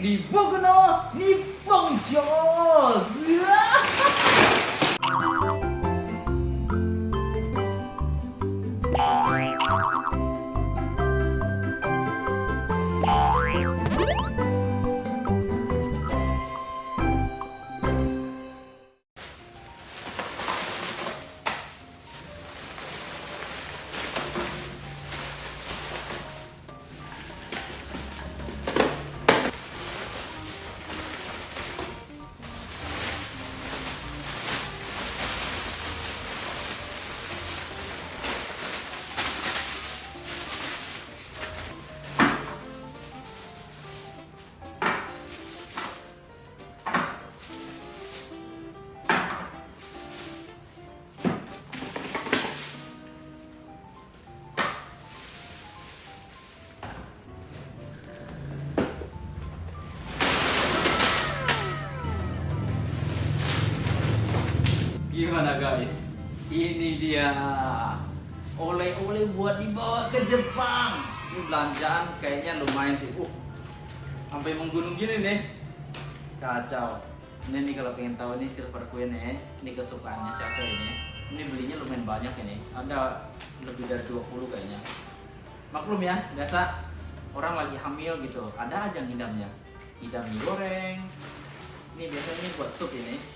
di Bogono Nippon Jos. Gimana guys? Ini dia oleh-oleh buat dibawa ke Jepang. Ini belanjaan kayaknya lumayan sih. Uh, sampai menggunung gini nih. Kacau. Ini nih kalau pengen tahu nih silver queen nih, ini kesukaannya Shacho ini. Ini belinya lumayan banyak ini. Ada lebih dari 20 kayaknya. Maklum ya, biasa orang lagi hamil gitu. Ada aja ngidamnya. Ngidam mie goreng. Ini biasanya buat sup ini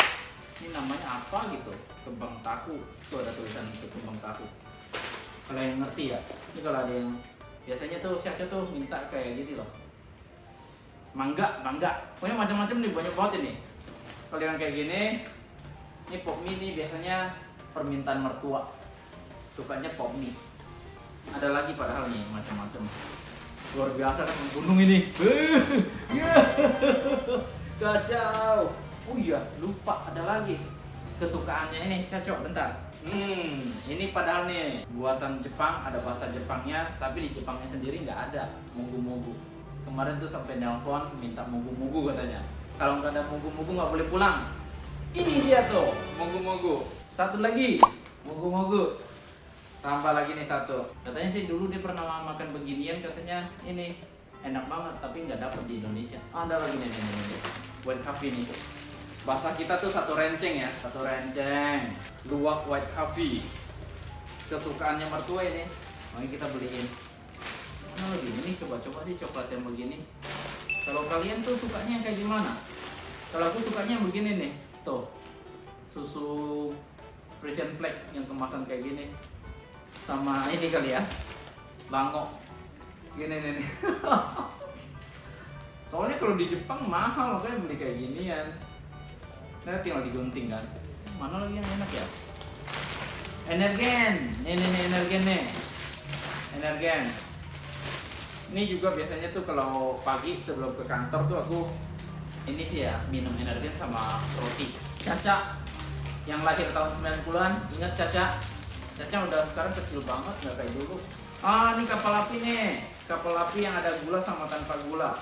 ini namanya apa gitu? Kembang tahu. Itu ada tulisan itu kembang tahu. Kalau yang ngerti ya. Ini kalau ada yang biasanya tuh siapa tuh minta kayak gitu loh. Mangga mangga. Pokoknya macam-macam nih banyak banget ini. Kalau yang kayak gini ini pop mie nih biasanya permintaan mertua. Sukanya pop mie. Ada lagi padahal nih macam-macam. Luar biasa kan gunung ini. Kacau Oh iya, lupa ada lagi kesukaannya ini. Saya coba bentar. Hmm, ini padahal nih buatan Jepang, ada bahasa Jepangnya, tapi di Jepangnya sendiri nggak ada mugu-mugu. Kemarin tuh sampai nelpon minta mugu-mugu katanya. Kalau nggak ada mugu-mugu nggak boleh pulang. Ini dia tuh, mugu-mugu. Satu lagi, mugu-mugu. Tambah lagi nih satu. Katanya sih dulu dia pernah makan beginian, katanya ini enak banget, tapi nggak dapet di Indonesia. Ada lagi nih. Buat kafe nih bahasa kita tuh satu renceng ya. Satu renceng. Luwak white coffee. Kesukaannya mertua ini. Makanya kita beliin. Mana lagi? Ini coba-coba sih coklat yang begini. Kalau kalian tuh sukanya kayak gimana? Kalau aku sukanya begini nih. Tuh. Susu Frisian flag yang kemasan kayak gini. Sama ini kali ya. Bangok gini nih, nih. soalnya kalau di Jepang mahal makanya beli kayak ginian saya tinggal digunting kan. Mana lagi yang enak ya? Energen. Nih nih energen nih. Energen. Ini juga biasanya tuh kalau pagi sebelum ke kantor tuh aku ini sih ya minum energen sama roti. Caca yang lahir tahun 90-an ingat Caca? Caca udah sekarang kecil banget nggak kayak dulu. Ah ini kapal api nih. Kapal api yang ada gula sama tanpa gula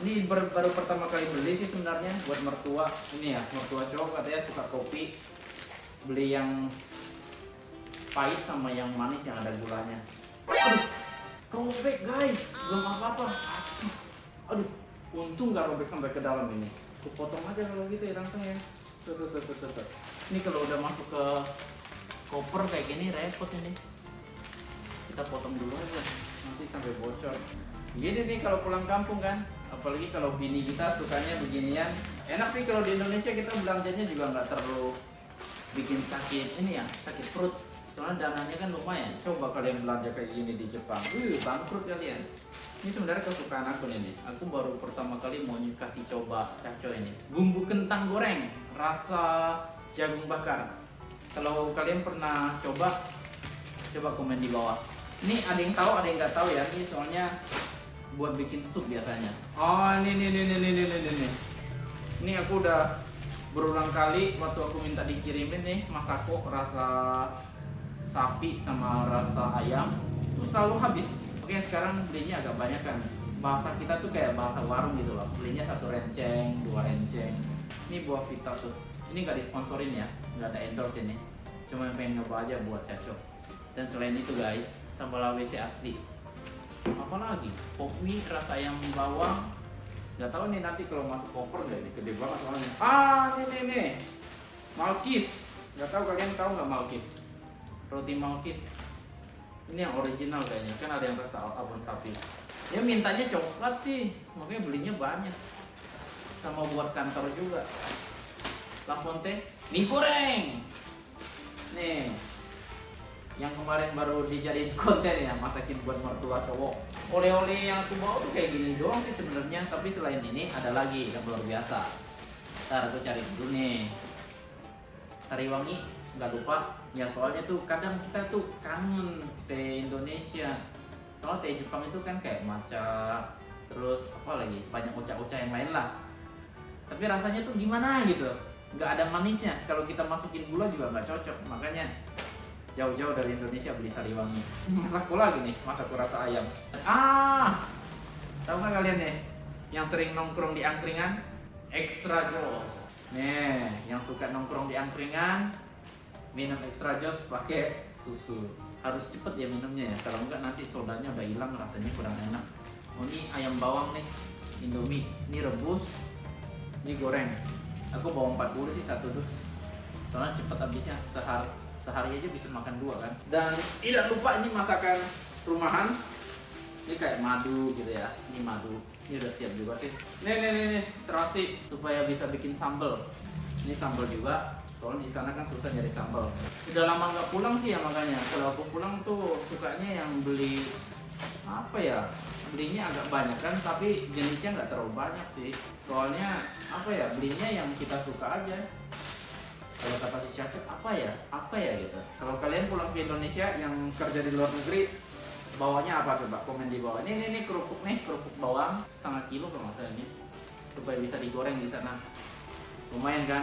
ini baru, pertama kali beli sih sebenarnya buat mertua. Ini ya mertua cowok katanya suka kopi. Beli yang pahit sama yang manis yang ada gulanya. Aduh robek guys. Belum apa-apa. Aduh untung nggak robek sampai ke dalam ini. Aku potong aja kalau gitu ya langsung ya. Tuh, tuh, tuh, tuh, tuh. ini kalau udah masuk ke koper kayak gini repot ini. Kita potong dulu aja. Nanti sampai bocor gini nih kalau pulang kampung kan apalagi kalau bini kita sukanya beginian. Enak sih kalau di Indonesia kita belanjanya juga nggak terlalu bikin sakit ini ya sakit perut. Soalnya dananya kan lumayan. Coba kalian belanja kayak gini di Jepang. Uh bangkrut kalian. Ini sebenarnya kesukaan aku nih aku baru pertama kali mau kasih coba saco ini. Bumbu kentang goreng rasa jagung bakar. Kalau kalian pernah coba coba komen di bawah. Ini ada yang tahu ada yang nggak tahu ya. Ini soalnya buat bikin sup biasanya. Oh ini ini ini ini ini ini ini. Ini aku udah berulang kali waktu aku minta dikirimin nih masako rasa sapi sama rasa ayam itu selalu habis. Oke sekarang belinya agak banyak kan. Bahasa kita tuh kayak bahasa warung gitu loh. Belinya satu renceng, dua renceng. Ini buah vita tuh. Ini nggak disponsorin ya, nggak ada endorse ini. Cuma pengen nyoba aja buat cocok. Dan selain itu guys, sambal WC asli apalagi pop mie rasa ayam bawang. Nggak tahu nih nanti kalau masuk koper nggak ini? Gede banget soalnya. Ah ini nih nih. Malkis. Nggak tahu kalian tahu nggak Malkis? Roti Malkis. Ini yang original kayaknya. Kan ada yang rasa abon sapi. Dia mintanya coklat sih. Makanya belinya banyak. Sama buat kantor juga. Lafonte mie goreng. Nih yang kemarin baru dijadiin konten ya masakin buat mertua cowok. Oleh-oleh yang aku bawa tuh kayak gini doang sih sebenarnya tapi selain ini ada lagi yang luar biasa. Ntar aku cari dulu nih. Sariwangi nggak lupa. Ya soalnya tuh kadang kita tuh kangen teh Indonesia. Soal teh Jepang itu kan kayak matcha terus apa lagi banyak uca-uca yang lain lah. Tapi rasanya tuh gimana gitu? Nggak ada manisnya. Kalau kita masukin gula juga nggak cocok makanya jauh-jauh dari Indonesia beli sariwangi. Masak pula gini masak rasa ayam. Ah! Tahu nggak kalian nih yang sering nongkrong di angkringan? Extra jos nih yang suka nongkrong di angkringan minum extra jos pakai susu. Harus cepet ya minumnya ya kalau enggak nanti sodanya udah hilang rasanya kurang enak. Oh ini ayam bawang nih indomie. Ini rebus ini goreng. Aku bawa 40 sih satu dus. Soalnya cepet habisnya sehari sehari aja bisa makan dua kan? Dan tidak lupa ini masakan rumahan. Ini kayak madu gitu ya. Ini madu. Ini udah siap juga sih. Nih nih nih, nih. terasi. Supaya bisa bikin sambal ini sambal juga. Soalnya di sana kan susah nyari sambal udah lama nggak pulang sih ya makanya kalau aku pulang tuh sukanya yang beli apa ya belinya agak banyak kan tapi jenisnya nggak terlalu banyak sih. Soalnya apa ya belinya yang kita suka aja kalau kata si Syafir apa ya? Apa ya gitu? Kalau kalian pulang ke Indonesia yang kerja di luar negeri bawanya apa coba? Komen di bawah. Ini ini, kerupuk nih kerupuk bawang setengah kilo kalau nggak salah ini. Supaya bisa digoreng di sana. Lumayan kan?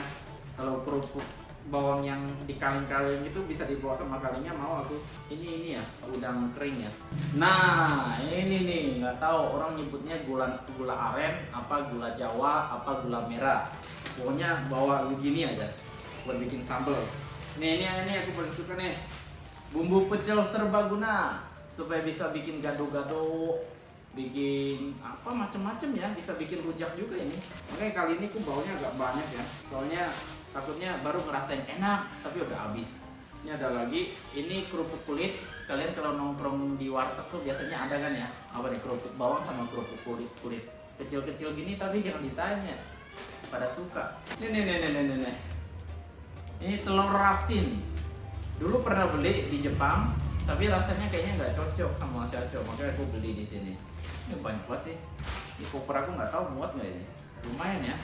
Kalau kerupuk bawang yang dikaling-kaling itu bisa dibawa sama kalinya mau aku. Ini ini ya udang kering ya. Nah ini nih nggak tahu orang nyebutnya gula gula aren apa gula jawa apa gula merah. Pokoknya bawa begini aja buat bikin sambal nih ini ini aku paling suka nih. Bumbu pecel serbaguna supaya bisa bikin gado-gado bikin apa macem-macem ya. Bisa bikin rujak juga ini. Makanya kali ini aku baunya agak banyak ya. Soalnya takutnya baru ngerasain enak tapi udah habis. Ini ada lagi ini kerupuk kulit. Kalian kalau nongkrong di warteg tuh biasanya ada kan ya? Apa nih kerupuk bawang sama kerupuk kulit kulit kecil-kecil gini tapi jangan ditanya. Pada suka. Ini nih nih nih nih nih ini telur rasin dulu pernah beli di Jepang tapi rasanya kayaknya nggak cocok sama Shacho makanya aku beli di sini. Ini banyak banget sih. Di koper aku nggak tahu muat nggak ini. Lumayan ya.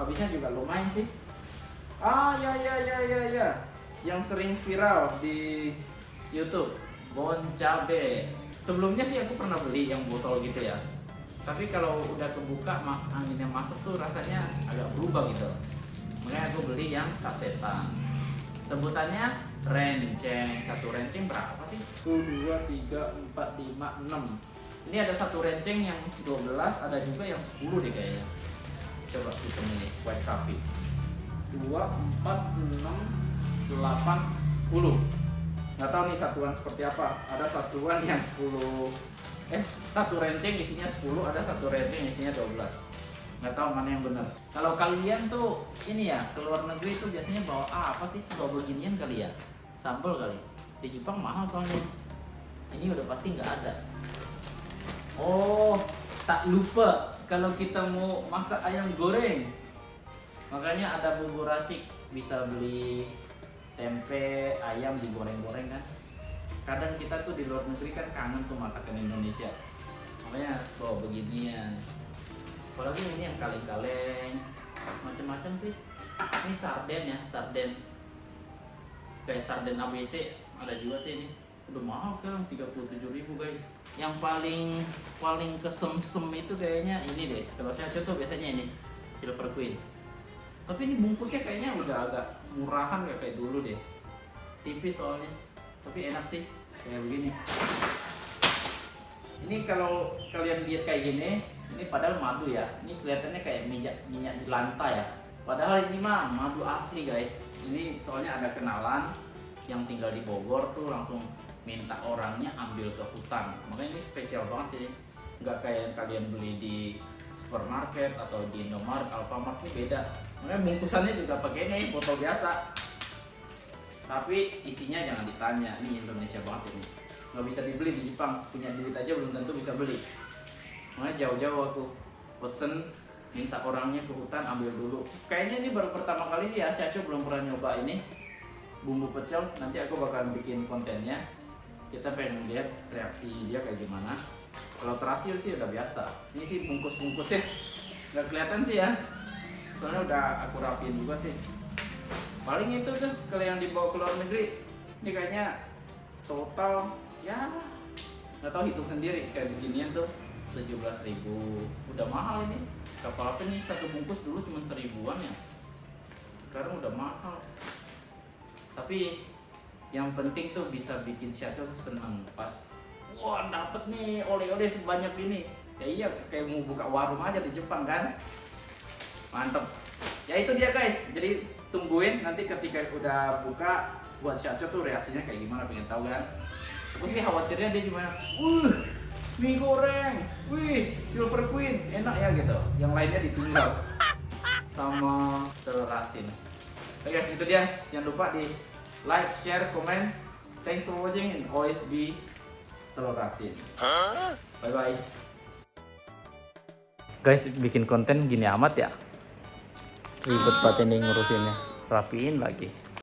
Habisnya juga lumayan sih. Ah ya ya ya ya ya. Yang sering viral di YouTube. Bon cabe. Sebelumnya sih aku pernah beli yang botol gitu ya. Tapi kalau udah kebuka anginnya masuk tuh rasanya agak berubah gitu. Makanya aku beli yang sasetan. Sebutannya renceng. Satu renceng berapa sih? 1, 2, 3, 4, 5, 6 Ini ada satu renceng yang 12, ada juga yang 10 deh kayaknya. Coba hitung ini, white coffee. 2, 4, 6, 8, 10 Nggak tahu nih satuan seperti apa. Ada satuan yang 10 Eh, satu renceng isinya 10 Ada satu renceng isinya 12 Nggak tahu mana yang benar. Kalau kalian tuh ini ya ke luar negeri tuh biasanya bawa ah, apa sih? Bawa beginian kali ya? Sambal kali. Di Jepang mahal soalnya. Ini udah pasti nggak ada. Oh tak lupa kalau kita mau masak ayam goreng. Makanya ada bumbu racik. Bisa beli tempe ayam digoreng-goreng kan. Kadang kita tuh di luar negeri kan kangen tuh masakan Indonesia. Makanya bawa beginian apalagi ini yang kaleng-kaleng macam-macam sih. Ini sarden ya sarden. Kayak sarden ABC ada juga sih ini. Udah mahal sekarang 37.000 guys. Yang paling paling kesem-sem itu kayaknya ini deh. Kalau saya tuh biasanya ini silver queen. Tapi ini bungkusnya kayaknya udah agak murahan gak kayak dulu deh. Tipis soalnya. Tapi enak sih kayak begini. Ini kalau kalian lihat kayak gini ini padahal madu ya ini kelihatannya kayak minyak minyak jelantah ya padahal ini mah madu asli guys ini soalnya ada kenalan yang tinggal di Bogor tuh langsung minta orangnya ambil ke hutan makanya ini spesial banget ini nggak kayak yang kalian beli di supermarket atau di Indomaret, Alfamart ini beda. Makanya bungkusannya juga pakai ini botol biasa. Tapi isinya jangan ditanya, ini Indonesia banget ini. Nggak bisa dibeli di Jepang, punya duit aja belum tentu bisa beli. Makanya jauh-jauh aku pesen minta orangnya ke hutan ambil dulu. Kayaknya ini baru pertama kali sih ya, Syacu belum pernah nyoba ini bumbu pecel. Nanti aku bakal bikin kontennya. Kita pengen lihat reaksi dia kayak gimana. Kalau terhasil sih udah biasa. Ini sih bungkus-bungkusnya nggak kelihatan sih ya. Soalnya udah aku rapiin juga sih. Paling itu tuh kalau yang dibawa ke luar negeri, ini kayaknya total ya nggak tahu hitung sendiri kayak beginian tuh 17.000 udah mahal ini. Kapal apa nih satu bungkus dulu cuma seribuan ya? Sekarang udah mahal. Tapi yang penting tuh bisa bikin tuh seneng pas wah dapet nih oleh-oleh sebanyak ini. Ya iya kayak mau buka warung aja di Jepang kan? Mantep. Ya itu dia guys. Jadi tungguin nanti ketika udah buka buat Syacho tuh reaksinya kayak gimana pengen tahu kan? Aku sih khawatirnya dia gimana? Uh mie goreng. Wih silver queen. Enak ya gitu. Yang lainnya ditinggal. Sama telur asin oke guys itu dia. Jangan lupa di like share comment. Thanks for watching and always be telur asin bye bye guys bikin konten gini amat ya? Ribet banget ini ngurusinnya. Rapiin lagi